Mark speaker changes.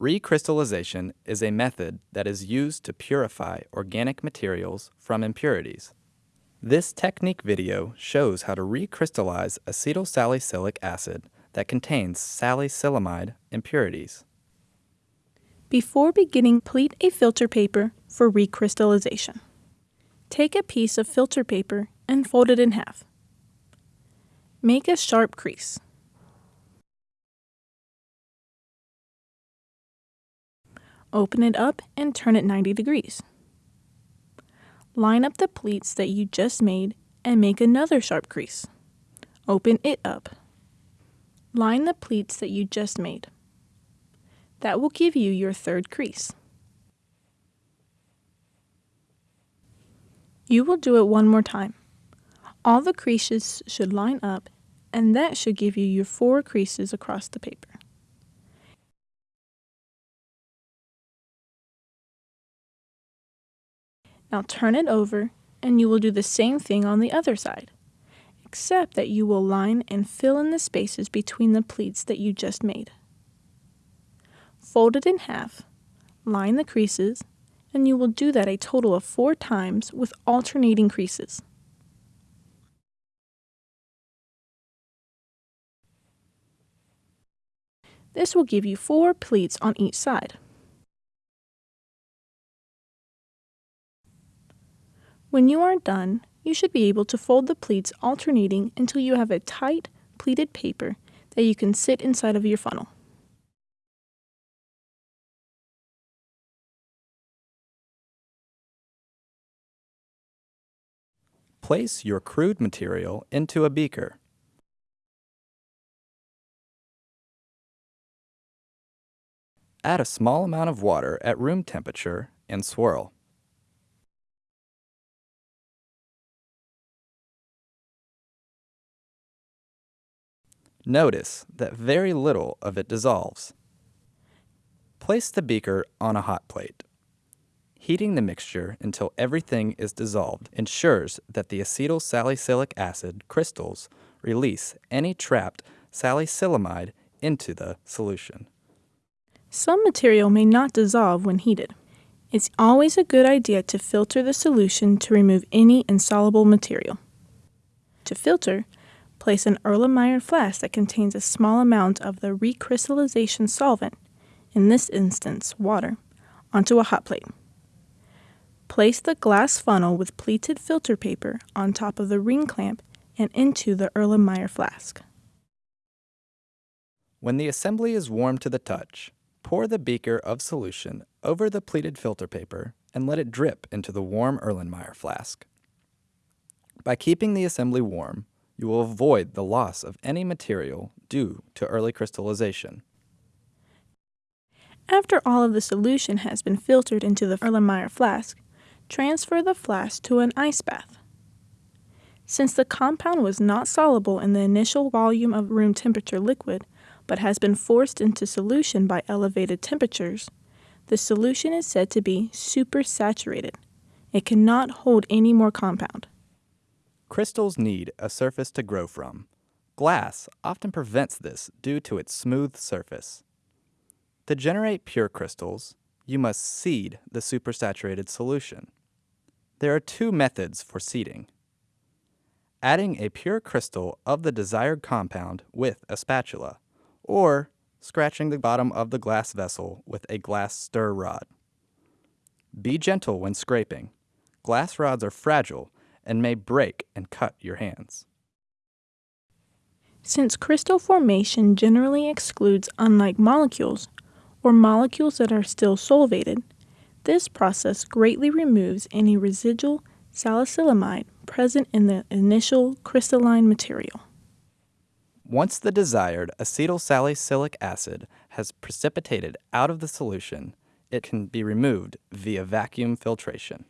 Speaker 1: Recrystallization is a method that is used to purify organic materials from impurities. This technique video shows how to recrystallize acetylsalicylic acid that contains salicylamide impurities.
Speaker 2: Before beginning, pleat a filter paper for recrystallization. Take a piece of filter paper and fold it in half. Make a sharp crease. Open it up and turn it 90 degrees. Line up the pleats that you just made and make another sharp crease. Open it up. Line the pleats that you just made. That will give you your third crease. You will do it one more time. All the creases should line up and that should give you your four creases across the paper. Now turn it over and you will do the same thing on the other side, except that you will line and fill in the spaces between the pleats that you just made. Fold it in half, line the creases, and you will do that a total of four times with alternating creases. This will give you four pleats on each side. When you are done, you should be able to fold the pleats alternating until you have a tight, pleated paper that you can sit inside of your funnel.
Speaker 1: Place your crude material into a beaker. Add a small amount of water at room temperature and swirl. Notice that very little of it dissolves. Place the beaker on a hot plate. Heating the mixture until everything is dissolved ensures that the acetyl salicylic acid crystals release any trapped salicylamide into the solution.
Speaker 2: Some material may not dissolve when heated. It's always a good idea to filter the solution to remove any insoluble material. To filter, Place an Erlenmeyer flask that contains a small amount of the recrystallization solvent, in this instance water, onto a hot plate. Place the glass funnel with pleated filter paper on top of the ring clamp and into the Erlenmeyer flask.
Speaker 1: When the assembly is warm to the touch, pour the beaker of solution over the pleated filter paper and let it drip into the warm Erlenmeyer flask. By keeping the assembly warm, you will avoid the loss of any material due to early crystallization.
Speaker 2: After all of the solution has been filtered into the Erlenmeyer flask, transfer the flask to an ice bath. Since the compound was not soluble in the initial volume of room temperature liquid, but has been forced into solution by elevated temperatures, the solution is said to be supersaturated. It cannot hold any more compound.
Speaker 1: Crystals need a surface to grow from. Glass often prevents this due to its smooth surface. To generate pure crystals, you must seed the supersaturated solution. There are two methods for seeding. Adding a pure crystal of the desired compound with a spatula, or scratching the bottom of the glass vessel with a glass stir rod. Be gentle when scraping. Glass rods are fragile and may break and cut your hands.
Speaker 2: Since crystal formation generally excludes unlike molecules, or molecules that are still solvated, this process greatly removes any residual salicylamide present in the initial crystalline material.
Speaker 1: Once the desired acetyl salicylic acid has precipitated out of the solution, it can be removed via vacuum filtration.